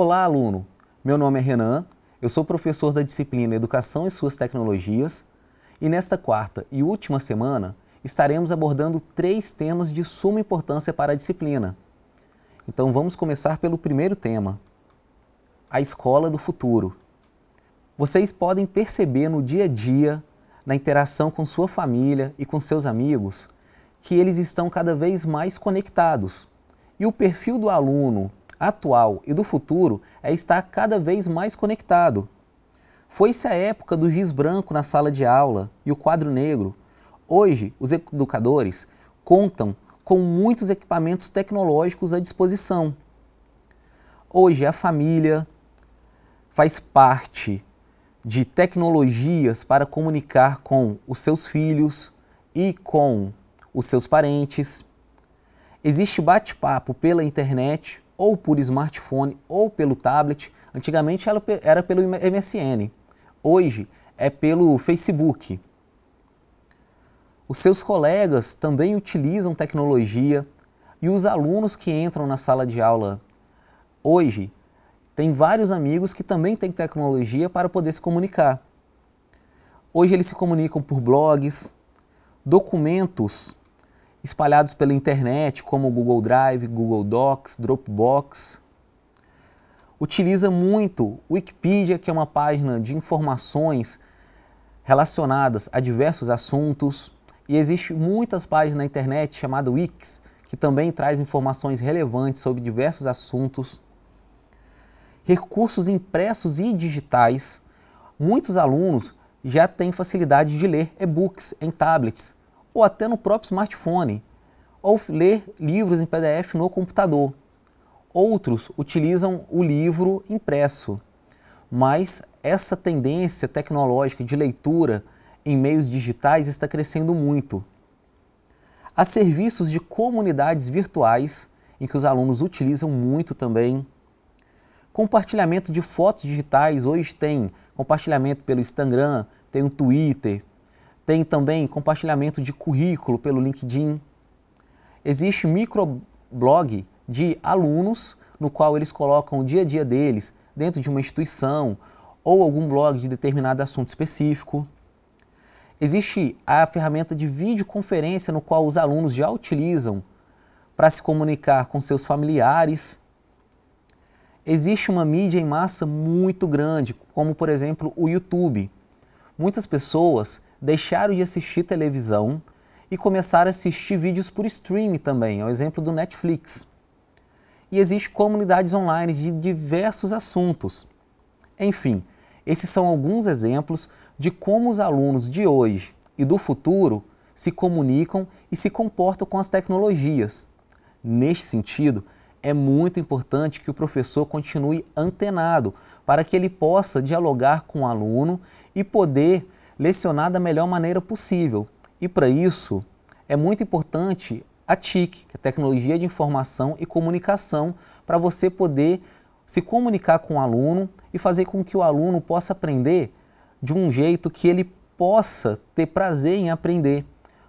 Olá, aluno! Meu nome é Renan, eu sou professor da disciplina Educação e Suas Tecnologias e nesta quarta e última semana estaremos abordando três temas de suma importância para a disciplina. Então vamos começar pelo primeiro tema, a escola do futuro. Vocês podem perceber no dia a dia, na interação com sua família e com seus amigos, que eles estão cada vez mais conectados. E o perfil do aluno atual e do futuro é estar cada vez mais conectado. Foi-se a época do giz branco na sala de aula e o quadro negro. Hoje, os educadores contam com muitos equipamentos tecnológicos à disposição. Hoje, a família faz parte de tecnologias para comunicar com os seus filhos e com os seus parentes. Existe bate-papo pela internet ou por smartphone ou pelo tablet. Antigamente ela era pelo MSN, hoje é pelo Facebook. Os seus colegas também utilizam tecnologia e os alunos que entram na sala de aula hoje têm vários amigos que também têm tecnologia para poder se comunicar. Hoje eles se comunicam por blogs, documentos espalhados pela internet, como Google Drive, Google Docs, Dropbox. Utiliza muito Wikipedia, que é uma página de informações relacionadas a diversos assuntos. E existe muitas páginas na internet chamada Wix, que também traz informações relevantes sobre diversos assuntos. Recursos impressos e digitais. Muitos alunos já têm facilidade de ler e-books em tablets, ou até no próprio smartphone, ou ler livros em PDF no computador. Outros utilizam o livro impresso, mas essa tendência tecnológica de leitura em meios digitais está crescendo muito. Há serviços de comunidades virtuais em que os alunos utilizam muito também. Compartilhamento de fotos digitais, hoje tem compartilhamento pelo Instagram, tem o Twitter, tem também compartilhamento de currículo pelo LinkedIn. Existe microblog de alunos no qual eles colocam o dia a dia deles dentro de uma instituição ou algum blog de determinado assunto específico. Existe a ferramenta de videoconferência no qual os alunos já utilizam para se comunicar com seus familiares. Existe uma mídia em massa muito grande, como por exemplo o YouTube. Muitas pessoas deixaram de assistir televisão e começaram a assistir vídeos por streaming também, é o exemplo do Netflix. E existem comunidades online de diversos assuntos. Enfim, esses são alguns exemplos de como os alunos de hoje e do futuro se comunicam e se comportam com as tecnologias. Neste sentido, é muito importante que o professor continue antenado para que ele possa dialogar com o aluno e poder lecionar da melhor maneira possível. E para isso é muito importante a TIC, que é a Tecnologia de Informação e Comunicação, para você poder se comunicar com o aluno e fazer com que o aluno possa aprender de um jeito que ele possa ter prazer em aprender,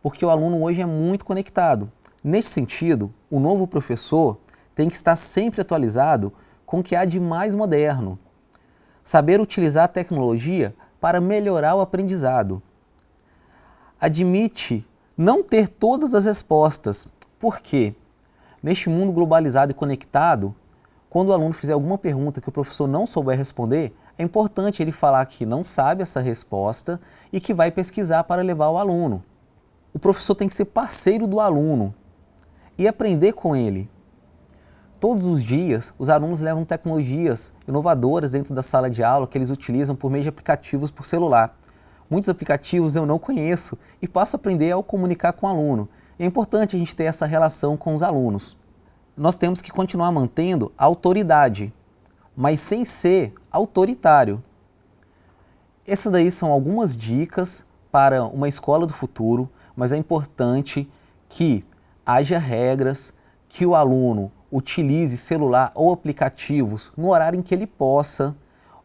porque o aluno hoje é muito conectado. Nesse sentido, o novo professor tem que estar sempre atualizado com o que há de mais moderno. Saber utilizar a tecnologia para melhorar o aprendizado. Admite não ter todas as respostas, porque neste mundo globalizado e conectado, quando o aluno fizer alguma pergunta que o professor não souber responder, é importante ele falar que não sabe essa resposta e que vai pesquisar para levar o aluno. O professor tem que ser parceiro do aluno e aprender com ele. Todos os dias, os alunos levam tecnologias inovadoras dentro da sala de aula que eles utilizam por meio de aplicativos por celular. Muitos aplicativos eu não conheço e passo a aprender ao comunicar com o aluno. É importante a gente ter essa relação com os alunos. Nós temos que continuar mantendo a autoridade, mas sem ser autoritário. Essas daí são algumas dicas para uma escola do futuro, mas é importante que haja regras, que o aluno utilize celular ou aplicativos no horário em que ele possa,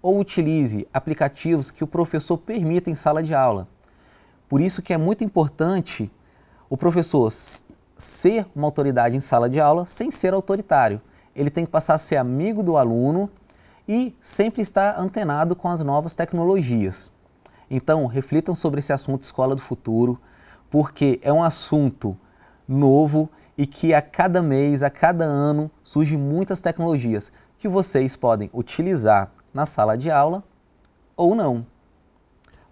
ou utilize aplicativos que o professor permita em sala de aula. Por isso que é muito importante o professor ser uma autoridade em sala de aula sem ser autoritário. Ele tem que passar a ser amigo do aluno e sempre estar antenado com as novas tecnologias. Então, reflitam sobre esse assunto Escola do Futuro, porque é um assunto novo e que a cada mês, a cada ano, surgem muitas tecnologias que vocês podem utilizar na sala de aula ou não.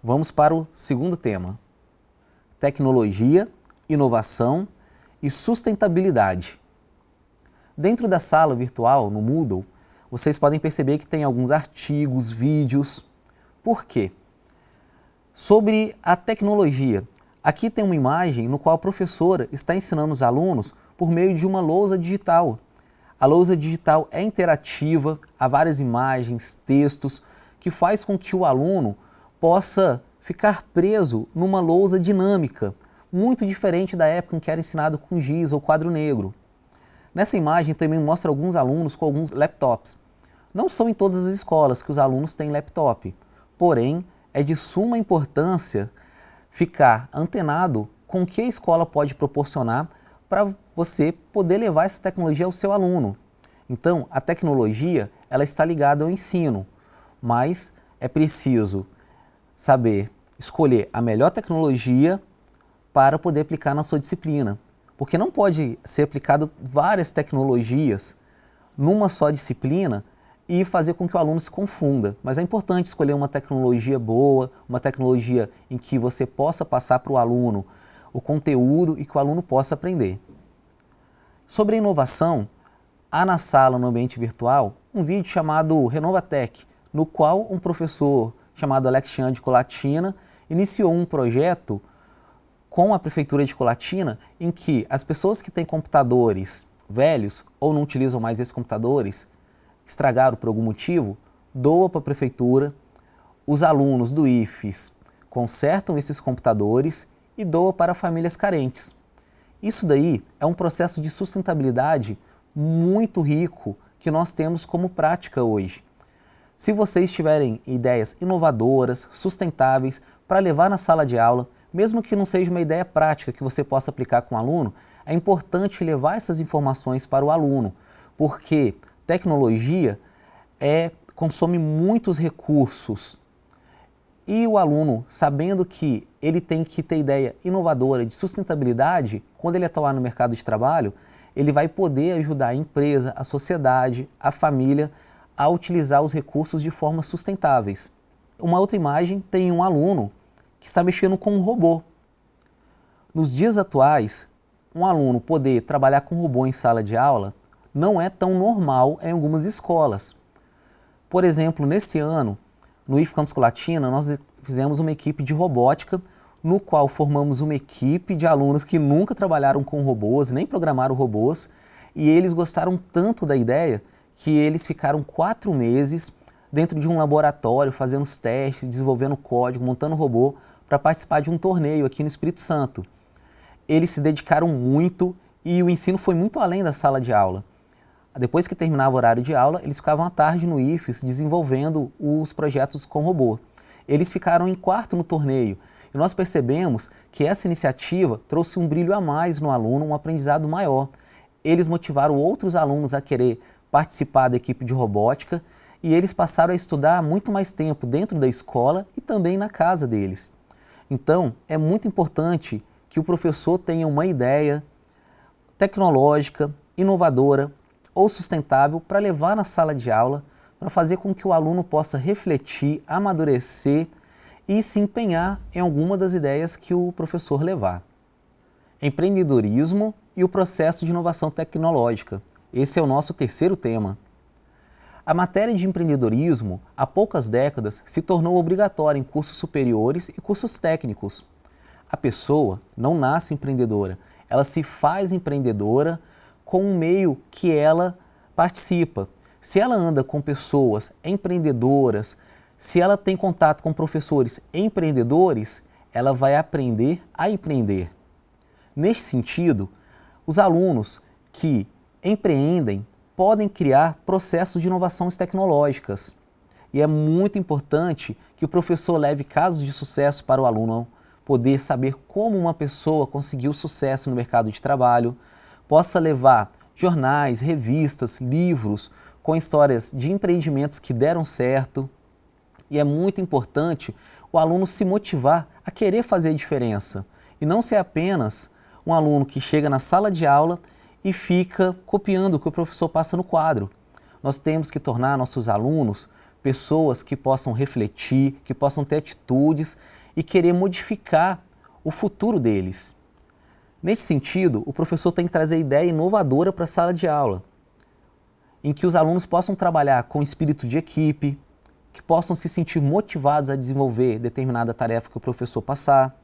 Vamos para o segundo tema. Tecnologia, inovação e sustentabilidade. Dentro da sala virtual, no Moodle, vocês podem perceber que tem alguns artigos, vídeos. Por quê? Sobre a tecnologia. Aqui tem uma imagem no qual a professora está ensinando os alunos por meio de uma lousa digital. A lousa digital é interativa, há várias imagens, textos, que faz com que o aluno possa ficar preso numa lousa dinâmica, muito diferente da época em que era ensinado com giz ou quadro negro. Nessa imagem também mostra alguns alunos com alguns laptops. Não são em todas as escolas que os alunos têm laptop, porém é de suma importância ficar antenado com o que a escola pode proporcionar para você poder levar essa tecnologia ao seu aluno. Então, a tecnologia ela está ligada ao ensino, mas é preciso saber escolher a melhor tecnologia para poder aplicar na sua disciplina. Porque não pode ser aplicado várias tecnologias numa só disciplina e fazer com que o aluno se confunda. Mas é importante escolher uma tecnologia boa, uma tecnologia em que você possa passar para o aluno o conteúdo e que o aluno possa aprender. Sobre a inovação, há na sala, no ambiente virtual, um vídeo chamado Renovatec, no qual um professor chamado Alexandre Colatina iniciou um projeto com a Prefeitura de Colatina em que as pessoas que têm computadores velhos ou não utilizam mais esses computadores estragaram por algum motivo, doa para a prefeitura, os alunos do IFES consertam esses computadores e doa para famílias carentes. Isso daí é um processo de sustentabilidade muito rico que nós temos como prática hoje. Se vocês tiverem ideias inovadoras, sustentáveis para levar na sala de aula, mesmo que não seja uma ideia prática que você possa aplicar com o aluno, é importante levar essas informações para o aluno, porque tecnologia é, consome muitos recursos. E o aluno, sabendo que ele tem que ter ideia inovadora de sustentabilidade, quando ele atuar no mercado de trabalho, ele vai poder ajudar a empresa, a sociedade, a família a utilizar os recursos de forma sustentáveis. Uma outra imagem tem um aluno que está mexendo com um robô. Nos dias atuais, um aluno poder trabalhar com robô em sala de aula não é tão normal em algumas escolas. Por exemplo, neste ano, no IF Campus Colatina, nós fizemos uma equipe de robótica, no qual formamos uma equipe de alunos que nunca trabalharam com robôs, nem programaram robôs, e eles gostaram tanto da ideia que eles ficaram quatro meses dentro de um laboratório, fazendo os testes, desenvolvendo código, montando robô, para participar de um torneio aqui no Espírito Santo. Eles se dedicaram muito e o ensino foi muito além da sala de aula. Depois que terminava o horário de aula, eles ficavam à tarde no IFES desenvolvendo os projetos com robô. Eles ficaram em quarto no torneio e nós percebemos que essa iniciativa trouxe um brilho a mais no aluno, um aprendizado maior. Eles motivaram outros alunos a querer participar da equipe de robótica e eles passaram a estudar muito mais tempo dentro da escola e também na casa deles. Então, é muito importante que o professor tenha uma ideia tecnológica, inovadora, ou sustentável para levar na sala de aula, para fazer com que o aluno possa refletir, amadurecer e se empenhar em alguma das ideias que o professor levar. Empreendedorismo e o processo de inovação tecnológica. Esse é o nosso terceiro tema. A matéria de empreendedorismo, há poucas décadas, se tornou obrigatória em cursos superiores e cursos técnicos. A pessoa não nasce empreendedora, ela se faz empreendedora com o meio que ela participa. Se ela anda com pessoas empreendedoras, se ela tem contato com professores empreendedores, ela vai aprender a empreender. Neste sentido, os alunos que empreendem podem criar processos de inovações tecnológicas. E é muito importante que o professor leve casos de sucesso para o aluno poder saber como uma pessoa conseguiu sucesso no mercado de trabalho, possa levar jornais, revistas, livros com histórias de empreendimentos que deram certo. E é muito importante o aluno se motivar a querer fazer a diferença e não ser apenas um aluno que chega na sala de aula e fica copiando o que o professor passa no quadro. Nós temos que tornar nossos alunos pessoas que possam refletir, que possam ter atitudes e querer modificar o futuro deles. Nesse sentido, o professor tem que trazer ideia inovadora para a sala de aula, em que os alunos possam trabalhar com espírito de equipe, que possam se sentir motivados a desenvolver determinada tarefa que o professor passar,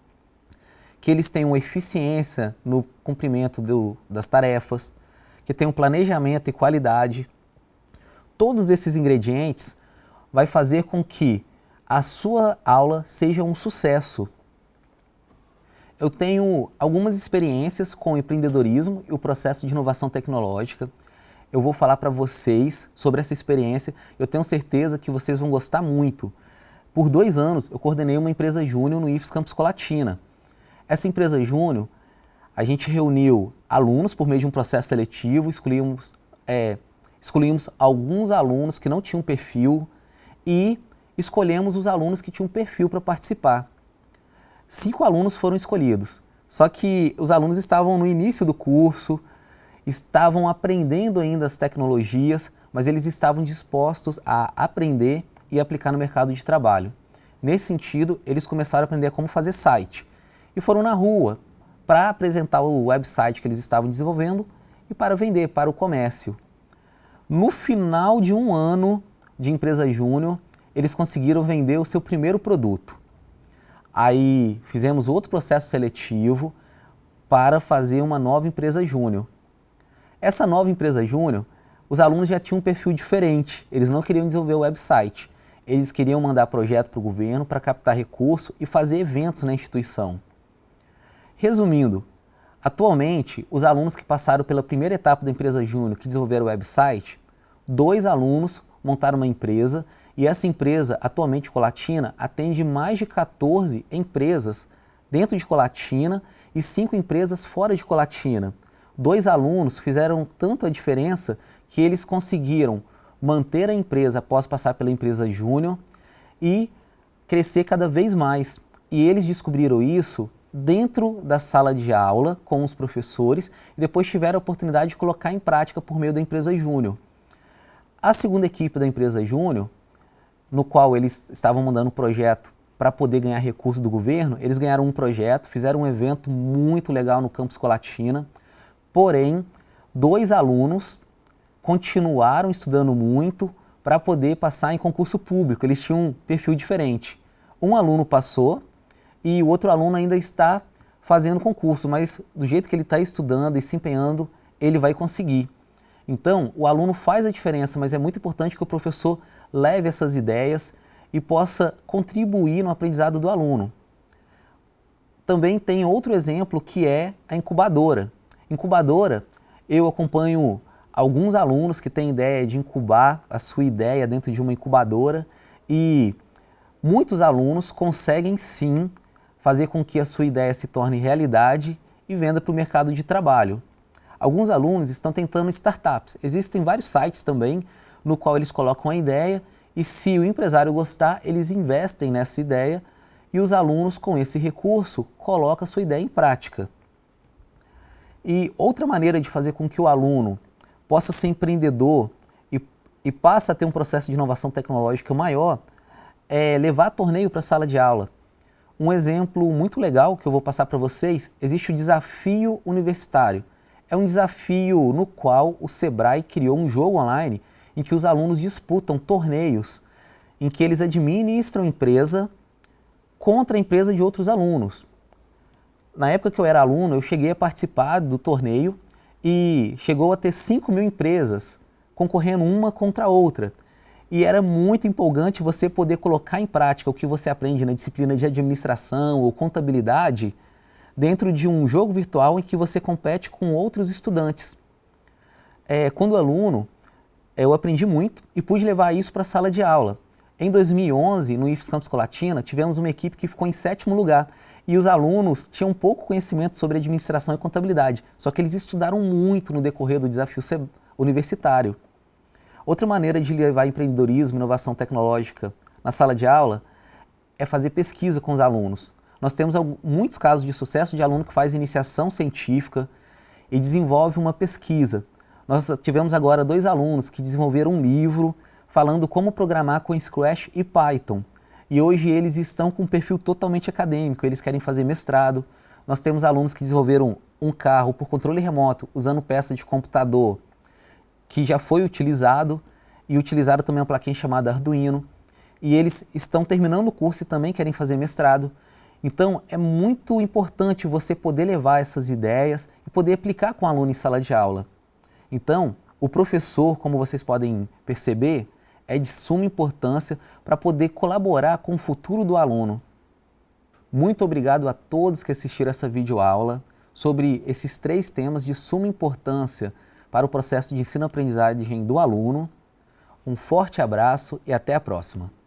que eles tenham eficiência no cumprimento do, das tarefas, que tenham planejamento e qualidade. Todos esses ingredientes vai fazer com que a sua aula seja um sucesso eu tenho algumas experiências com empreendedorismo e o processo de inovação tecnológica. Eu vou falar para vocês sobre essa experiência. Eu tenho certeza que vocês vão gostar muito. Por dois anos, eu coordenei uma empresa júnior no IFES Campus Colatina. Essa empresa júnior, a gente reuniu alunos por meio de um processo seletivo, escolhíamos, é, alguns alunos que não tinham perfil e escolhemos os alunos que tinham perfil para participar cinco alunos foram escolhidos. Só que os alunos estavam no início do curso, estavam aprendendo ainda as tecnologias, mas eles estavam dispostos a aprender e aplicar no mercado de trabalho. Nesse sentido, eles começaram a aprender como fazer site e foram na rua para apresentar o website que eles estavam desenvolvendo e para vender para o comércio. No final de um ano de empresa júnior, eles conseguiram vender o seu primeiro produto. Aí fizemos outro processo seletivo para fazer uma nova empresa júnior. Essa nova empresa júnior, os alunos já tinham um perfil diferente, eles não queriam desenvolver o website, eles queriam mandar projeto para o governo para captar recurso e fazer eventos na instituição. Resumindo, atualmente, os alunos que passaram pela primeira etapa da empresa júnior que desenvolveram o website, dois alunos montaram uma empresa e essa empresa, atualmente Colatina, atende mais de 14 empresas dentro de Colatina e cinco empresas fora de Colatina. Dois alunos fizeram tanto a diferença que eles conseguiram manter a empresa após passar pela empresa júnior e crescer cada vez mais. E eles descobriram isso dentro da sala de aula com os professores e depois tiveram a oportunidade de colocar em prática por meio da empresa júnior. A segunda equipe da empresa júnior no qual eles estavam mandando um projeto para poder ganhar recursos do governo, eles ganharam um projeto, fizeram um evento muito legal no campus Colatina, porém, dois alunos continuaram estudando muito para poder passar em concurso público, eles tinham um perfil diferente. Um aluno passou e o outro aluno ainda está fazendo concurso, mas do jeito que ele está estudando e se empenhando, ele vai conseguir. Então, o aluno faz a diferença, mas é muito importante que o professor leve essas ideias e possa contribuir no aprendizado do aluno. Também tem outro exemplo que é a incubadora. Incubadora, eu acompanho alguns alunos que têm ideia de incubar a sua ideia dentro de uma incubadora e muitos alunos conseguem sim fazer com que a sua ideia se torne realidade e venda para o mercado de trabalho. Alguns alunos estão tentando startups. Existem vários sites também no qual eles colocam a ideia e se o empresário gostar, eles investem nessa ideia e os alunos com esse recurso colocam a sua ideia em prática. E outra maneira de fazer com que o aluno possa ser empreendedor e, e passe a ter um processo de inovação tecnológica maior é levar torneio para a sala de aula. Um exemplo muito legal que eu vou passar para vocês, existe o desafio universitário. É um desafio no qual o Sebrae criou um jogo online em que os alunos disputam torneios em que eles administram empresa contra a empresa de outros alunos. Na época que eu era aluno, eu cheguei a participar do torneio e chegou a ter 5 mil empresas concorrendo uma contra a outra. E era muito empolgante você poder colocar em prática o que você aprende na disciplina de administração ou contabilidade dentro de um jogo virtual em que você compete com outros estudantes. É, quando aluno, eu aprendi muito e pude levar isso para a sala de aula. Em 2011, no IFES Campus Colatina, tivemos uma equipe que ficou em sétimo lugar e os alunos tinham pouco conhecimento sobre administração e contabilidade, só que eles estudaram muito no decorrer do desafio universitário. Outra maneira de levar empreendedorismo e inovação tecnológica na sala de aula é fazer pesquisa com os alunos. Nós temos muitos casos de sucesso de aluno que faz iniciação científica e desenvolve uma pesquisa. Nós tivemos agora dois alunos que desenvolveram um livro falando como programar com Scratch e Python. E hoje eles estão com um perfil totalmente acadêmico, eles querem fazer mestrado. Nós temos alunos que desenvolveram um carro por controle remoto, usando peça de computador, que já foi utilizado, e utilizaram também uma plaquinha chamada Arduino. E eles estão terminando o curso e também querem fazer mestrado. Então é muito importante você poder levar essas ideias e poder aplicar com o aluno em sala de aula. Então, o professor, como vocês podem perceber, é de suma importância para poder colaborar com o futuro do aluno. Muito obrigado a todos que assistiram essa videoaula sobre esses três temas de suma importância para o processo de ensino-aprendizagem do aluno. Um forte abraço e até a próxima!